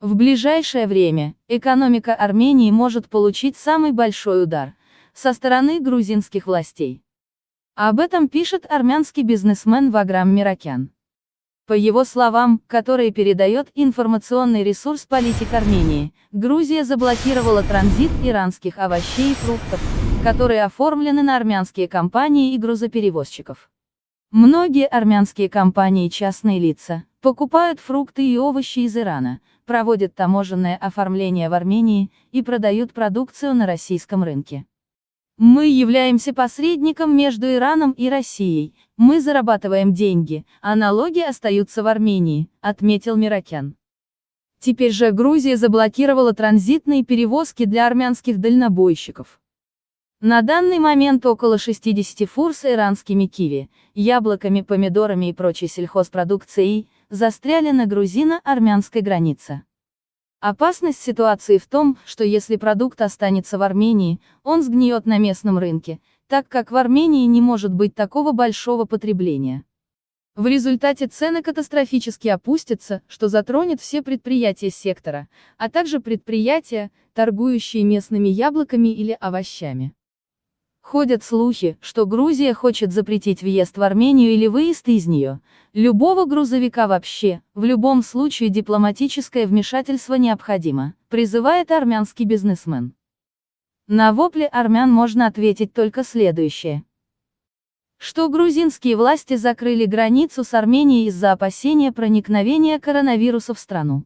В ближайшее время экономика Армении может получить самый большой удар со стороны грузинских властей. Об этом пишет армянский бизнесмен Ваграм Миракян. По его словам, которые передает информационный ресурс «Политик Армении», Грузия заблокировала транзит иранских овощей и фруктов, которые оформлены на армянские компании и грузоперевозчиков. Многие армянские компании и частные лица покупают фрукты и овощи из Ирана, проводят таможенное оформление в Армении и продают продукцию на российском рынке. Мы являемся посредником между Ираном и Россией, мы зарабатываем деньги, а налоги остаются в Армении, отметил Миракян. Теперь же Грузия заблокировала транзитные перевозки для армянских дальнобойщиков. На данный момент около 60 фур с иранскими киви, яблоками, помидорами и прочей сельхозпродукцией застряли на грузино-армянской границе. Опасность ситуации в том, что если продукт останется в Армении, он сгниет на местном рынке, так как в Армении не может быть такого большого потребления. В результате цены катастрофически опустятся, что затронет все предприятия сектора, а также предприятия, торгующие местными яблоками или овощами. Ходят слухи, что Грузия хочет запретить въезд в Армению или выезд из нее, любого грузовика вообще, в любом случае дипломатическое вмешательство необходимо, призывает армянский бизнесмен. На вопли армян можно ответить только следующее. Что грузинские власти закрыли границу с Арменией из-за опасения проникновения коронавируса в страну.